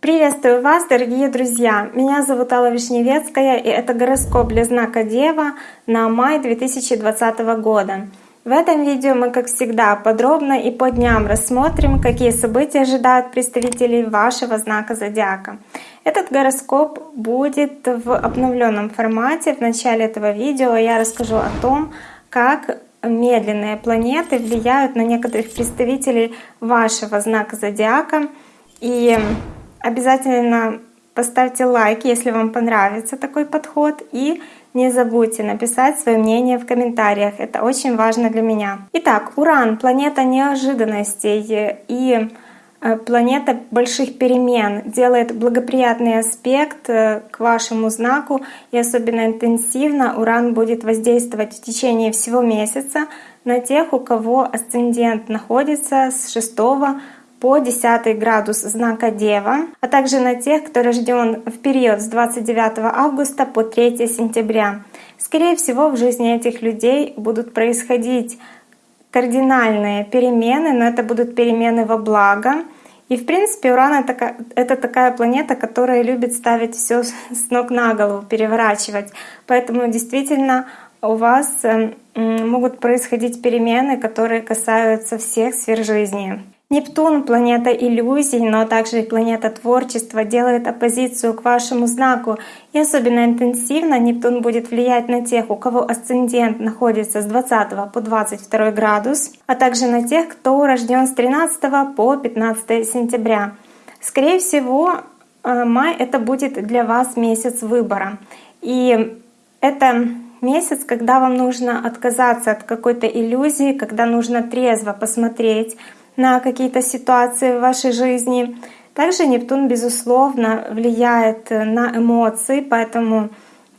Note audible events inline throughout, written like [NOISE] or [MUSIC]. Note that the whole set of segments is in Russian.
Приветствую вас, дорогие друзья! Меня зовут Алла Вишневецкая, и это гороскоп для знака Дева на май 2020 года. В этом видео мы, как всегда, подробно и по дням рассмотрим, какие события ожидают представителей вашего знака зодиака. Этот гороскоп будет в обновленном формате. В начале этого видео я расскажу о том, как медленные планеты влияют на некоторых представителей вашего знака зодиака. И обязательно поставьте лайк, если вам понравится такой подход. И не забудьте написать свое мнение в комментариях, это очень важно для меня. Итак, Уран — планета неожиданностей и планета больших перемен, делает благоприятный аспект э, к вашему знаку и особенно интенсивно Уран будет воздействовать в течение всего месяца на тех, у кого асцендент находится с 6 по 10 градус знака Дева, а также на тех, кто рожден в период с 29 августа по 3 сентября. Скорее всего, в жизни этих людей будут происходить кардинальные перемены, но это будут перемены во благо. И в принципе Уран это, это такая планета, которая любит ставить все с ног на голову, переворачивать. Поэтому действительно у вас эм, могут происходить перемены, которые касаются всех сфер жизни. Нептун — планета иллюзий, но также и планета творчества, делает оппозицию к вашему знаку. И особенно интенсивно Нептун будет влиять на тех, у кого асцендент находится с 20 по 22 градус, а также на тех, кто рожден с 13 по 15 сентября. Скорее всего, э, май — это будет для вас месяц выбора. И это месяц, когда вам нужно отказаться от какой-то иллюзии, когда нужно трезво посмотреть на какие-то ситуации в вашей жизни. Также Нептун, безусловно, влияет на эмоции, поэтому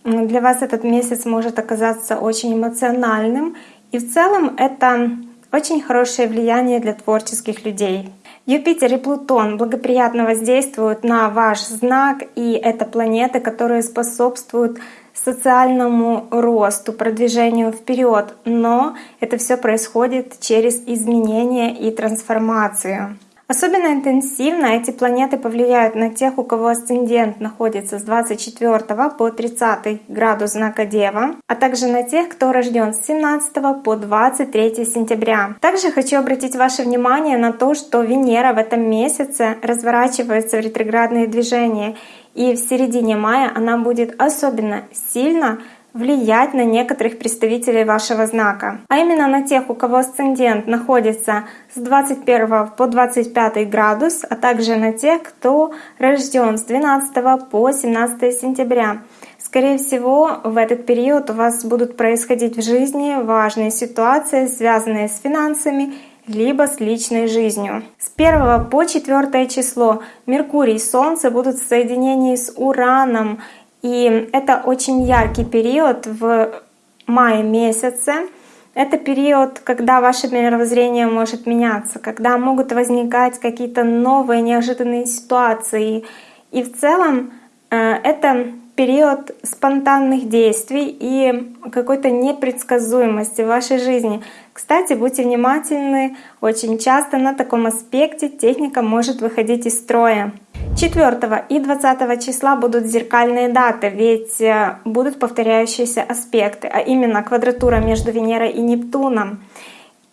для вас этот месяц может оказаться очень эмоциональным. И в целом это очень хорошее влияние для творческих людей. Юпитер и Плутон благоприятно воздействуют на ваш знак, и это планеты, которые способствуют социальному росту, продвижению вперед, но это все происходит через изменения и трансформацию. Особенно интенсивно эти планеты повлияют на тех, у кого асцендент находится с 24 по 30 градус знака Дева, а также на тех, кто рожден с 17 по 23 сентября. Также хочу обратить ваше внимание на то, что Венера в этом месяце разворачивается в ретроградные движения, и в середине мая она будет особенно сильно влиять на некоторых представителей вашего знака, а именно на тех, у кого асцендент находится с 21 по 25 градус, а также на тех, кто рожден с 12 по 17 сентября. Скорее всего, в этот период у вас будут происходить в жизни важные ситуации, связанные с финансами либо с личной жизнью. С 1 по 4 число Меркурий и Солнце будут в соединении с Ураном и это очень яркий период в мае месяце. Это период, когда ваше мировоззрение может меняться, когда могут возникать какие-то новые неожиданные ситуации. И в целом э, это период спонтанных действий и какой-то непредсказуемости в вашей жизни. Кстати, будьте внимательны, очень часто на таком аспекте техника может выходить из строя. 4 и 20 числа будут зеркальные даты, ведь э, будут повторяющиеся аспекты, а именно квадратура между Венерой и Нептуном.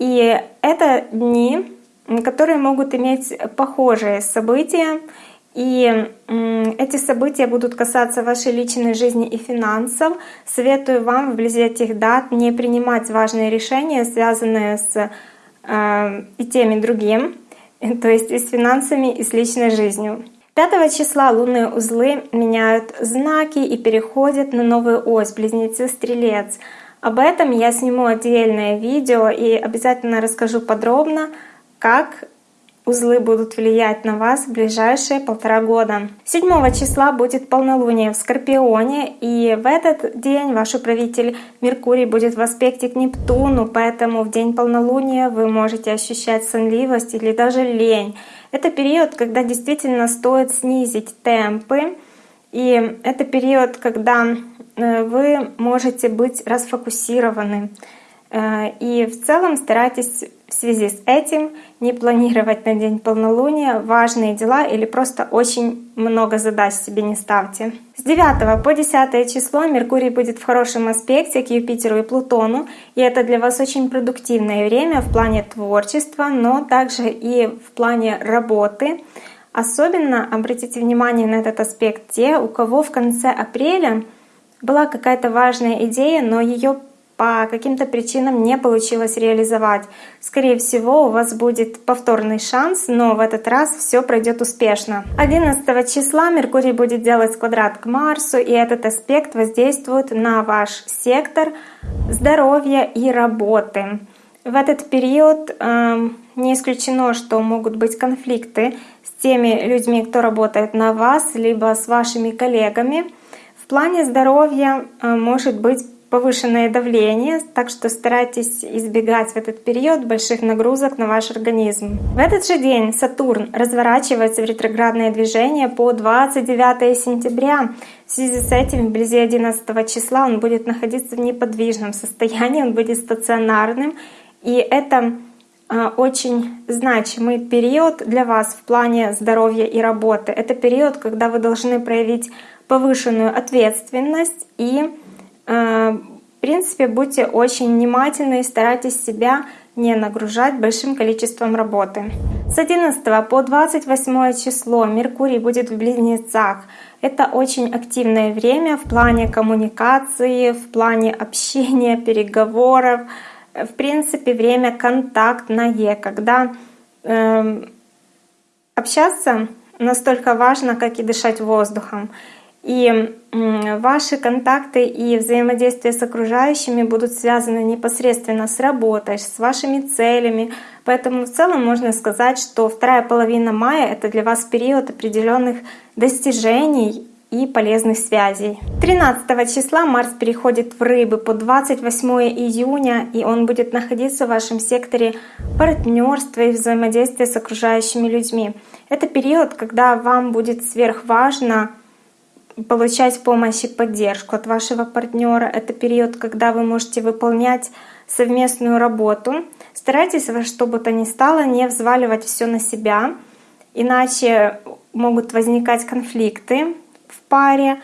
И это дни, которые могут иметь похожие события, и эти события будут касаться вашей личной жизни и финансов. Советую вам вблизи этих дат не принимать важные решения, связанные с э, и тем, и другим, то есть и с финансами, и с личной жизнью. 5 числа лунные узлы меняют знаки и переходят на новую ось Близнецы-Стрелец. Об этом я сниму отдельное видео и обязательно расскажу подробно, как узлы будут влиять на вас в ближайшие полтора года. 7 числа будет полнолуние в Скорпионе, и в этот день ваш управитель Меркурий будет в аспекте к Нептуну, поэтому в день полнолуния вы можете ощущать сонливость или даже лень. Это период, когда действительно стоит снизить темпы, и это период, когда э, вы можете быть расфокусированы. Э, и в целом старайтесь в связи с этим не планировать на день полнолуния важные дела или просто очень много задач себе не ставьте. С 9 по 10 число Меркурий будет в хорошем аспекте к Юпитеру и Плутону, и это для вас очень продуктивное время в плане творчества, но также и в плане работы. Особенно обратите внимание на этот аспект те, у кого в конце апреля была какая-то важная идея, но ее по каким-то причинам не получилось реализовать. Скорее всего, у вас будет повторный шанс, но в этот раз все пройдет успешно. 11 числа Меркурий будет делать квадрат к Марсу, и этот аспект воздействует на ваш сектор здоровья и работы. В этот период э, не исключено, что могут быть конфликты с теми людьми, кто работает на вас, либо с вашими коллегами. В плане здоровья э, может быть повышенное давление, так что старайтесь избегать в этот период больших нагрузок на ваш организм. В этот же день Сатурн разворачивается в ретроградное движение по 29 сентября. В связи с этим, вблизи 11 числа, он будет находиться в неподвижном состоянии, он будет стационарным. И это а, очень значимый период для вас в плане здоровья и работы. Это период, когда вы должны проявить повышенную ответственность и в принципе, будьте очень внимательны и старайтесь себя не нагружать большим количеством работы. С 11 по 28 число Меркурий будет в Близнецах. Это очень активное время в плане коммуникации, в плане общения, [LAUGHS] переговоров. В принципе, время контактное, когда э, общаться настолько важно, как и дышать воздухом. И ваши контакты и взаимодействие с окружающими будут связаны непосредственно с работой, с вашими целями. Поэтому в целом можно сказать, что вторая половина мая — это для вас период определенных достижений и полезных связей. 13 числа Марс переходит в Рыбы по 28 июня, и он будет находиться в вашем секторе партнерства и взаимодействия с окружающими людьми. Это период, когда вам будет сверхважно получать помощь и поддержку от вашего партнера. Это период, когда вы можете выполнять совместную работу. Старайтесь во что бы то ни стало не взваливать все на себя, иначе могут возникать конфликты в паре.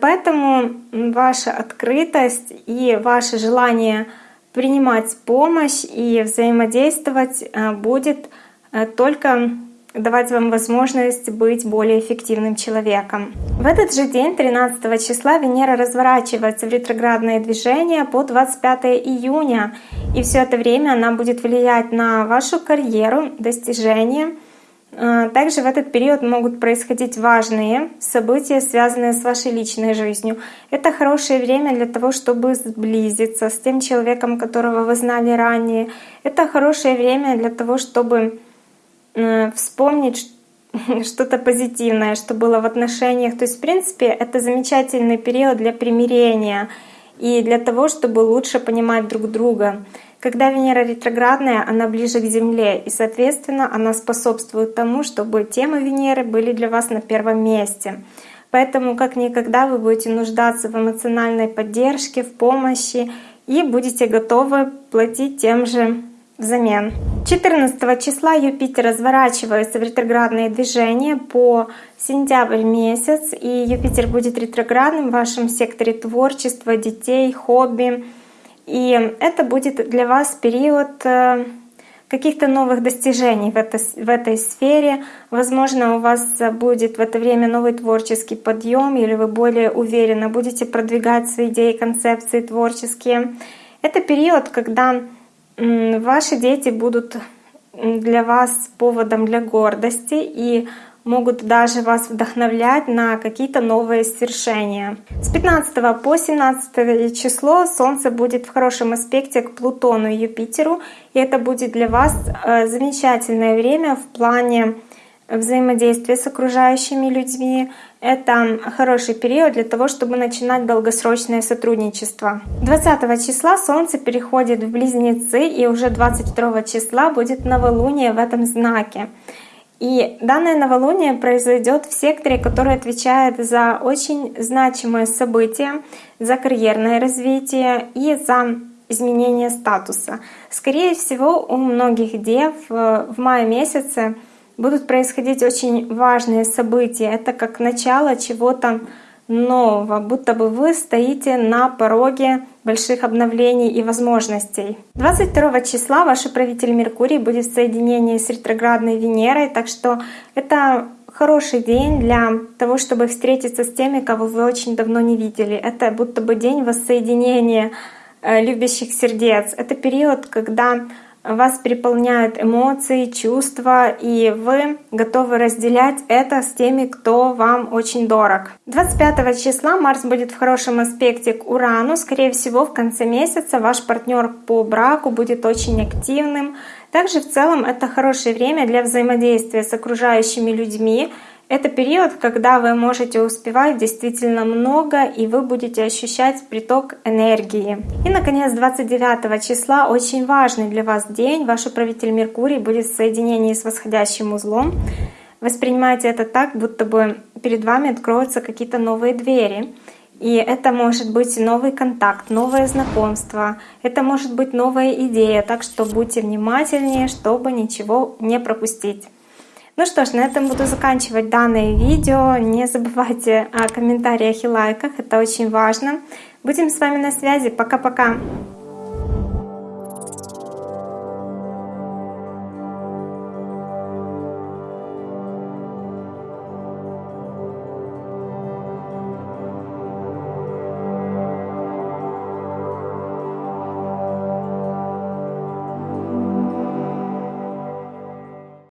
Поэтому ваша открытость и ваше желание принимать помощь и взаимодействовать э, будет э, только давать вам возможность быть более эффективным человеком. В этот же день, 13 числа, Венера разворачивается в ретроградное движение по 25 июня. И все это время она будет влиять на вашу карьеру, достижения. А, также в этот период могут происходить важные события, связанные с вашей личной жизнью. Это хорошее время для того, чтобы сблизиться с тем человеком, которого вы знали ранее. Это хорошее время для того, чтобы вспомнить [LAUGHS] что-то позитивное, что было в отношениях. То есть, в принципе, это замечательный период для примирения и для того, чтобы лучше понимать друг друга. Когда Венера ретроградная, она ближе к Земле, и, соответственно, она способствует тому, чтобы темы Венеры были для вас на первом месте. Поэтому как никогда вы будете нуждаться в эмоциональной поддержке, в помощи и будете готовы платить тем же взамен. 14 числа Юпитер разворачивается в ретроградное движение по сентябрь месяц, и Юпитер будет ретроградным в вашем секторе творчества, детей, хобби. И это будет для вас период э, каких-то новых достижений в этой, в этой сфере. Возможно, у вас будет в это время новый творческий подъем, или вы более уверенно будете продвигать свои идеи, концепции творческие. Это период, когда Ваши дети будут для вас поводом для гордости и могут даже вас вдохновлять на какие-то новые свершения. С 15 по 17 число Солнце будет в хорошем аспекте к Плутону и Юпитеру, и это будет для вас э, замечательное время в плане взаимодействия с окружающими людьми, это хороший период для того, чтобы начинать долгосрочное сотрудничество. 20 числа Солнце переходит в Близнецы, и уже 22 числа будет новолуние в этом знаке. И данное новолуние произойдет в секторе, который отвечает за очень значимые события, за карьерное развитие и за изменение статуса. Скорее всего, у многих дев э, в мае месяце будут происходить очень важные события. Это как начало чего-то нового, будто бы вы стоите на пороге больших обновлений и возможностей. 22 числа ваш управитель Меркурий будет в соединении с ретроградной Венерой, так что это хороший день для того, чтобы встретиться с теми, кого вы очень давно не видели. Это будто бы день воссоединения э, любящих сердец. Это период, когда вас переполняют эмоции, чувства, и вы готовы разделять это с теми, кто вам очень дорог. 25 числа Марс будет в хорошем аспекте к Урану. Скорее всего, в конце месяца ваш партнер по браку будет очень активным. Также в целом это хорошее время для взаимодействия с окружающими людьми, это период, когда вы можете успевать действительно много, и вы будете ощущать приток энергии. И, наконец, 29 числа очень важный для вас день. Ваш управитель Меркурий будет в соединении с восходящим узлом. Воспринимайте это так, будто бы перед вами откроются какие-то новые двери. И это может быть новый контакт, новое знакомство, это может быть новая идея, так что будьте внимательнее, чтобы ничего не пропустить. Ну что ж, на этом буду заканчивать данное видео. Не забывайте о комментариях и лайках, это очень важно. Будем с вами на связи. Пока-пока!